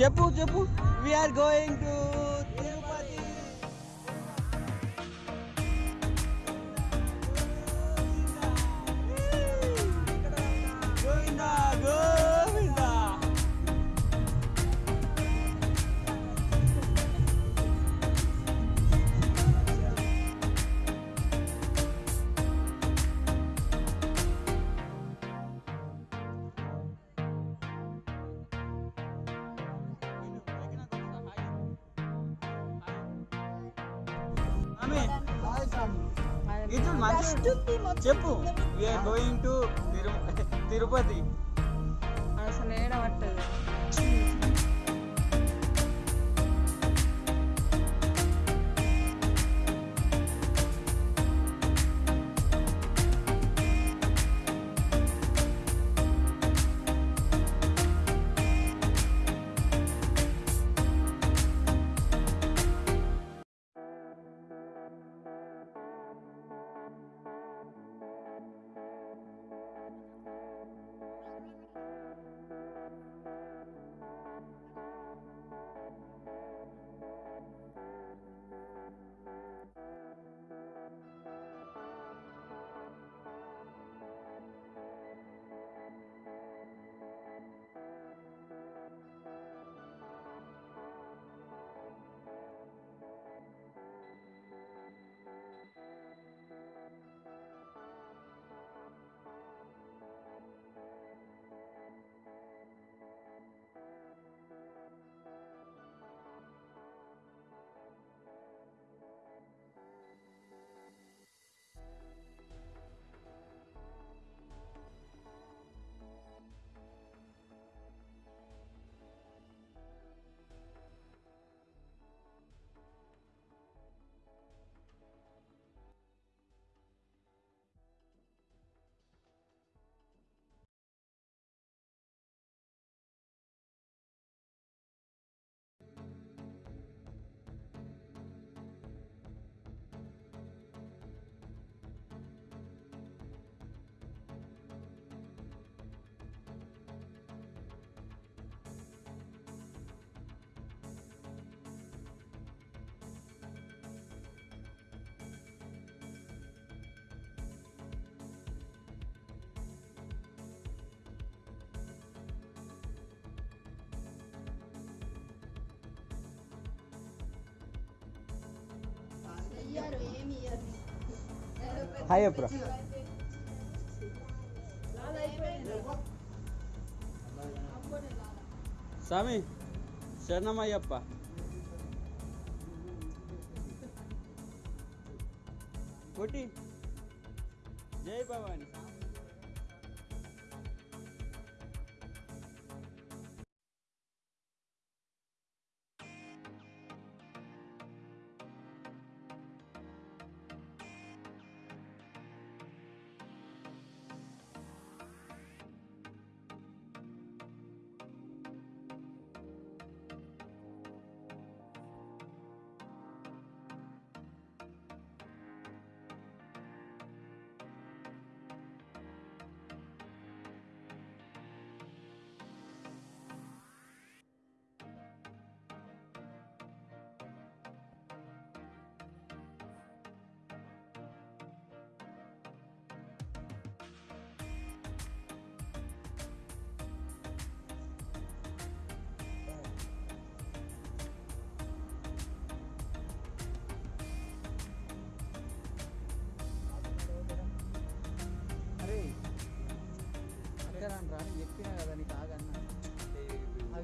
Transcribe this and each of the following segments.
చెప్పు చెప్పు. We're going to చెప్పు. వీఆర్ గోయింగ్ టు తిరుపతి అసలు ఏడబట్టదు హాయ్ అప్రా స్వామి శరణమయ్యప్ప కొట్టి జై భవాని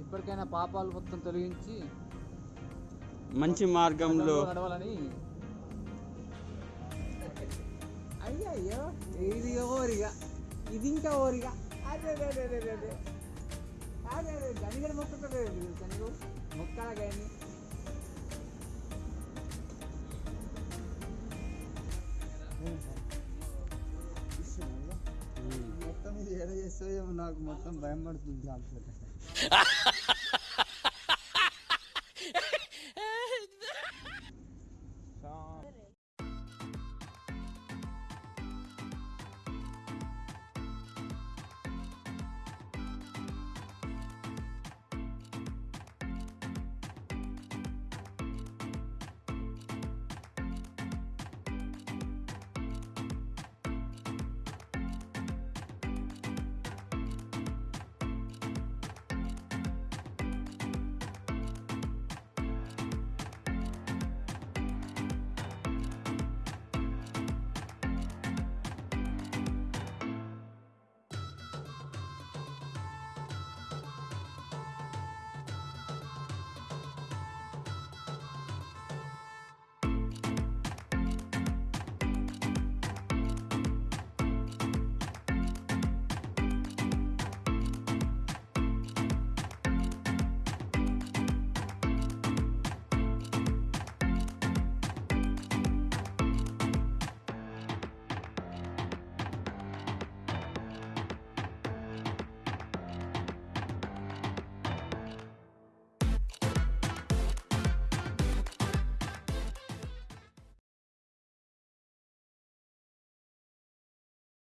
ఇప్పటికైనా పాపాలు మొత్తం తొలగించి మంచి మార్గంలో నడవాలని అయ్యయ్యో ఇది ఓరిగ ఇది ఇంకా ఓరిగ. అదే అదే అదే అదే అదే అదే అదే మొక్క మొక్కలు కానీ खतरनाक मौसम भयंकर तूफ़ान से